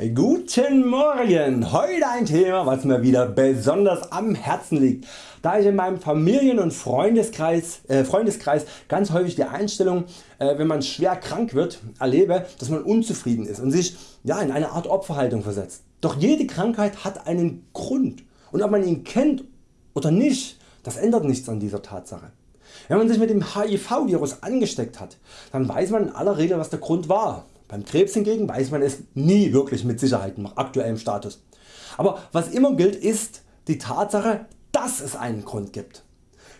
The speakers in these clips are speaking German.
Guten Morgen! Heute ein Thema was mir wieder besonders am Herzen liegt, da ich in meinem Familien- und Freundeskreis, äh, Freundeskreis ganz häufig die Einstellung äh, wenn man schwer krank wird erlebe, dass man unzufrieden ist und sich ja, in eine Art Opferhaltung versetzt. Doch jede Krankheit hat einen Grund und ob man ihn kennt oder nicht, das ändert nichts an dieser Tatsache. Wenn man sich mit dem HIV Virus angesteckt hat, dann weiß man in aller Regel was der Grund war beim Krebs hingegen weiß man es nie wirklich mit Sicherheit nach aktuellem Status. Aber was immer gilt ist die Tatsache dass es einen Grund gibt.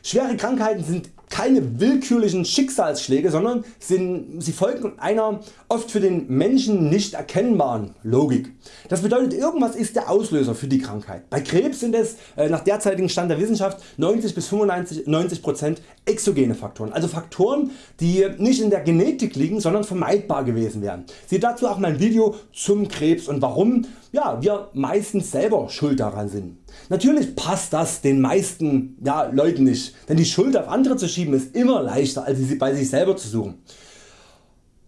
Schwere Krankheiten sind keine willkürlichen Schicksalsschläge, sondern sind, sie folgen einer oft für den Menschen nicht erkennbaren Logik. Das bedeutet irgendwas ist der Auslöser für die Krankheit. Bei Krebs sind es äh, nach derzeitigem Stand der Wissenschaft 90 bis 95 90% exogene Faktoren, also Faktoren die nicht in der Genetik liegen, sondern vermeidbar gewesen wären. Sieht dazu auch mein Video zum Krebs und warum ja, wir meistens selber schuld daran sind. Natürlich passt das den meisten ja, Leuten nicht, denn die Schuld auf andere zu schieben ist immer leichter als sie bei sich selber zu suchen.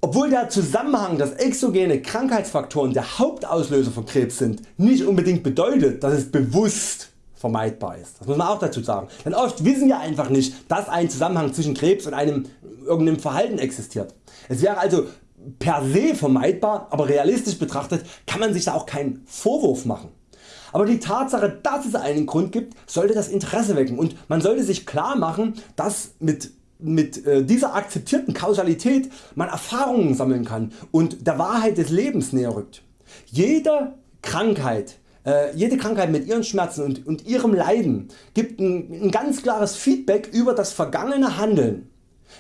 Obwohl der Zusammenhang dass exogene Krankheitsfaktoren der Hauptauslöser von Krebs sind, nicht unbedingt bedeutet dass es bewusst vermeidbar ist. Das muss man auch dazu sagen. Denn oft wissen wir einfach nicht dass ein Zusammenhang zwischen Krebs und einem irgendeinem Verhalten existiert. Es wäre also per se vermeidbar, aber realistisch betrachtet kann man sich da auch keinen Vorwurf machen. Aber die Tatsache dass es einen Grund gibt sollte das Interesse wecken und man sollte sich klar machen dass mit mit äh, dieser akzeptierten Kausalität man Erfahrungen sammeln kann und der Wahrheit des Lebens näher rückt. Jede Krankheit äh, jede Krankheit mit ihren Schmerzen und, und ihrem Leiden gibt ein, ein ganz klares Feedback über das vergangene Handeln.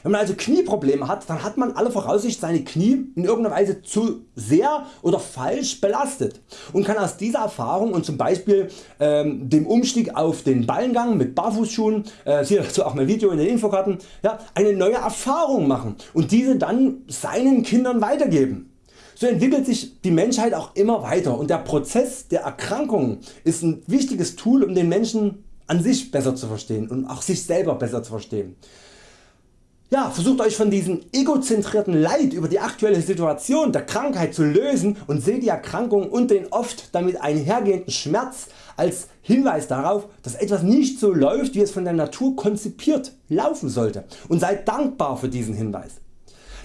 Wenn man also Knieprobleme hat, dann hat man alle Voraussicht seine Knie in irgendeiner Weise zu sehr oder falsch belastet und kann aus dieser Erfahrung und zum Beispiel ähm, dem Umstieg auf den Ballengang mit Barfußschuhen, äh, siehe dazu auch mein Video in den Infokarten, ja, eine neue Erfahrung machen und diese dann seinen Kindern weitergeben. So entwickelt sich die Menschheit auch immer weiter und der Prozess der Erkrankung ist ein wichtiges Tool um den Menschen an sich besser zu verstehen und auch sich selber besser zu verstehen. Ja, versucht Euch von diesem egozentrierten Leid über die aktuelle Situation der Krankheit zu lösen und seht die Erkrankung und den oft damit einhergehenden Schmerz als Hinweis darauf dass etwas nicht so läuft wie es von der Natur konzipiert laufen sollte und seid dankbar für diesen Hinweis.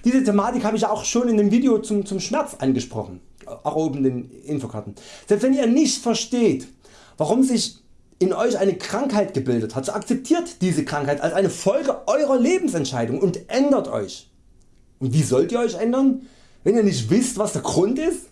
Diese Thematik habe ich auch schon in dem Video zum, zum Schmerz angesprochen, auch oben in den Infokarten. Selbst wenn ihr nicht versteht warum sich in Euch eine Krankheit gebildet hat, so akzeptiert diese Krankheit als eine Folge Eurer Lebensentscheidung und ändert Euch. Und wie sollt ihr Euch ändern, wenn ihr nicht wisst was der Grund ist?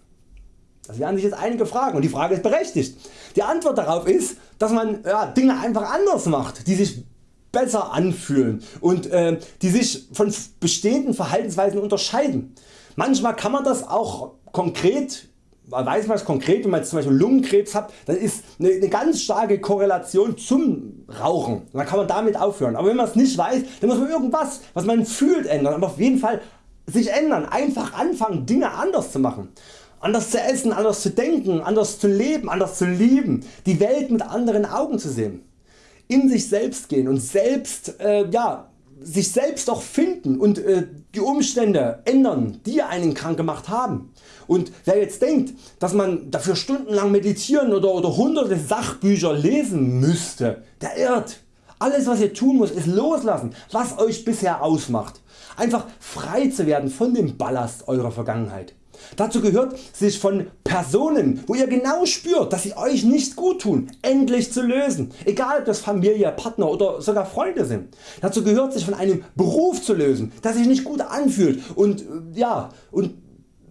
Das werden sich jetzt einige fragen und die Frage ist berechtigt. Die Antwort darauf ist, dass man ja, Dinge einfach anders macht, die sich besser anfühlen und äh, die sich von bestehenden Verhaltensweisen unterscheiden. Manchmal kann man das auch konkret weiß man es konkret, wenn man jetzt zum Beispiel Lungenkrebs hat, dann ist eine, eine ganz starke Korrelation zum Rauchen. Dann kann man damit aufhören. Aber wenn man es nicht weiß, dann muss man irgendwas, was man fühlt, ändern. Aber auf jeden Fall sich ändern. Einfach anfangen Dinge anders zu machen. Anders zu essen, anders zu denken, anders zu leben, anders zu lieben. Die Welt mit anderen Augen zu sehen. In sich selbst gehen und selbst äh, ja, sich selbst auch finden und äh, die Umstände ändern die einen krank gemacht haben. Und wer jetzt denkt dass man dafür stundenlang meditieren oder, oder hunderte Sachbücher lesen müsste, der irrt. Alles was ihr tun muss ist loslassen was Euch bisher ausmacht. Einfach frei zu werden von dem Ballast Eurer Vergangenheit. Dazu gehört sich von Personen wo ihr genau spürt dass sie Euch nicht gut tun endlich zu lösen, egal ob das Familie, Partner oder sogar Freunde sind. Dazu gehört sich von einem Beruf zu lösen der sich nicht gut anfühlt und, äh, ja, und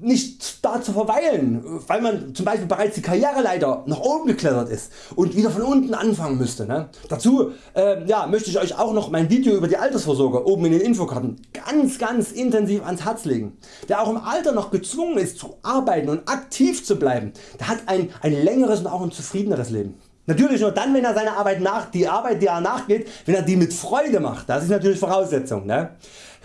nicht da zu verweilen, weil man zum Beispiel bereits die Karriereleiter nach oben geklettert ist und wieder von unten anfangen müsste. Ne? Dazu äh, ja, möchte ich Euch auch noch mein Video über die Altersvorsorge oben in den Infokarten ganz ganz intensiv ans Herz legen. Wer auch im Alter noch gezwungen ist zu arbeiten und aktiv zu bleiben, der hat ein, ein längeres und auch ein zufriedeneres Leben. Natürlich nur dann wenn er seine Arbeit nach, die Arbeit die er nachgeht, wenn er die mit Freude macht. Das ist natürlich Voraussetzung. Ne?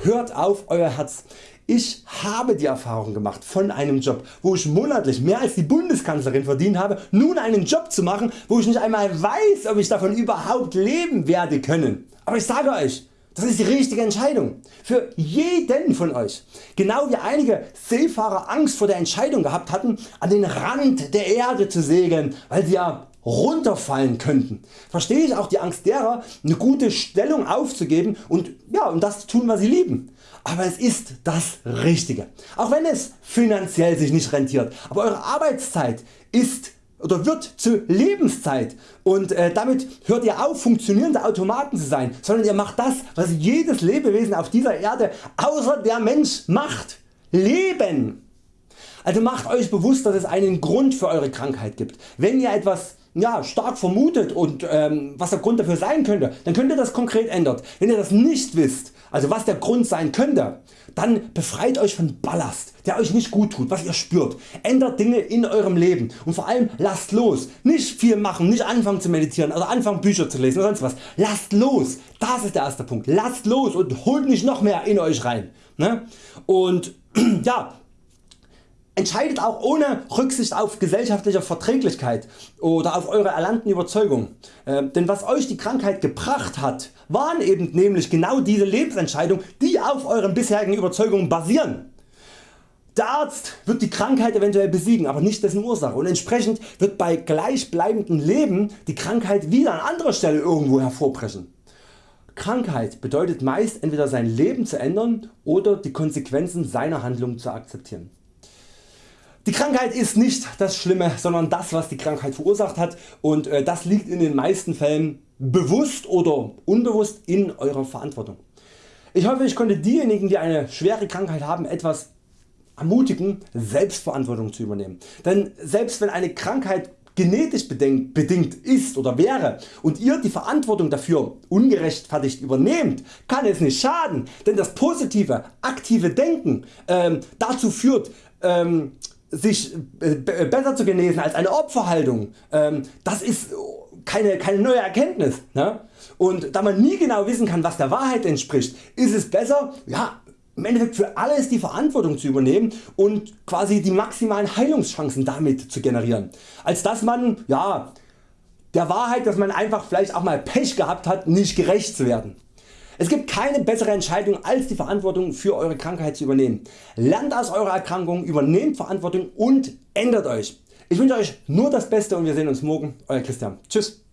Hört auf Euer Herz. Ich habe die Erfahrung gemacht von einem Job wo ich monatlich mehr als die Bundeskanzlerin verdient habe nun einen Job zu machen wo ich nicht einmal weiß ob ich davon überhaupt leben werde können. Aber ich sage Euch Das ist die richtige Entscheidung für jeden von Euch. Genau wie einige Seefahrer Angst vor der Entscheidung gehabt hatten an den Rand der Erde zu segeln, weil sie ja runterfallen könnten, verstehe ich auch die Angst derer eine gute Stellung aufzugeben und, ja, und das zu tun was sie lieben. Aber es ist das Richtige. Auch wenn es finanziell sich nicht rentiert. Aber Eure Arbeitszeit ist oder wird zu Lebenszeit und äh, damit hört ihr auf funktionierende Automaten zu sein, sondern ihr macht das was jedes Lebewesen auf dieser Erde außer der Mensch macht. Leben. Also macht Euch bewusst dass es einen Grund für Eure Krankheit gibt. Wenn ihr etwas ja, stark vermutet und ähm, was der Grund dafür sein könnte, dann könnt ihr das konkret ändern. Wenn ihr das nicht wisst, also was der Grund sein könnte, dann befreit Euch von Ballast, der Euch nicht gut tut, was ihr spürt. Ändert Dinge in Eurem Leben und vor allem lasst los. Nicht viel machen, nicht anfangen zu meditieren oder anfangen Bücher zu lesen oder sonst was. Lasst los, das ist der erste Punkt. Lasst los und holt nicht noch mehr in Euch rein. Ne? Und ja, Entscheidet auch ohne Rücksicht auf gesellschaftliche Verträglichkeit oder auf Eure erlernten Überzeugungen. Äh, denn was Euch die Krankheit gebracht hat, waren eben nämlich genau diese Lebensentscheidungen die auf Euren bisherigen Überzeugungen basieren. Der Arzt wird die Krankheit eventuell besiegen, aber nicht dessen Ursache und entsprechend wird bei gleichbleibendem Leben die Krankheit wieder an anderer Stelle irgendwo hervorbrechen. Krankheit bedeutet meist entweder sein Leben zu ändern oder die Konsequenzen seiner Handlung zu akzeptieren. Die Krankheit ist nicht das Schlimme, sondern das was die Krankheit verursacht hat und äh, das liegt in den meisten Fällen bewusst oder unbewusst in Eurer Verantwortung. Ich hoffe ich konnte diejenigen die eine schwere Krankheit haben etwas ermutigen Selbstverantwortung zu übernehmen. Denn selbst wenn eine Krankheit genetisch bedingt ist oder wäre und ihr die Verantwortung dafür ungerechtfertigt übernehmt, kann es nicht schaden, denn das positive, aktive Denken ähm, dazu führt ähm, sich äh, besser zu genesen als eine Opferhaltung, ähm, das ist keine, keine neue Erkenntnis. Ne? Und da man nie genau wissen kann was der Wahrheit entspricht, ist es besser ja, im Endeffekt für alles die Verantwortung zu übernehmen und quasi die maximalen Heilungschancen damit zu generieren, als dass man ja, der Wahrheit dass man einfach vielleicht auch mal Pech gehabt hat nicht gerecht zu werden. Es gibt keine bessere Entscheidung als die Verantwortung für Eure Krankheit zu übernehmen. Lernt aus eurer Erkrankung, übernehmt Verantwortung und ändert Euch. Ich wünsche Euch nur das Beste und wir sehen uns morgen. Euer Christian. Tschüss.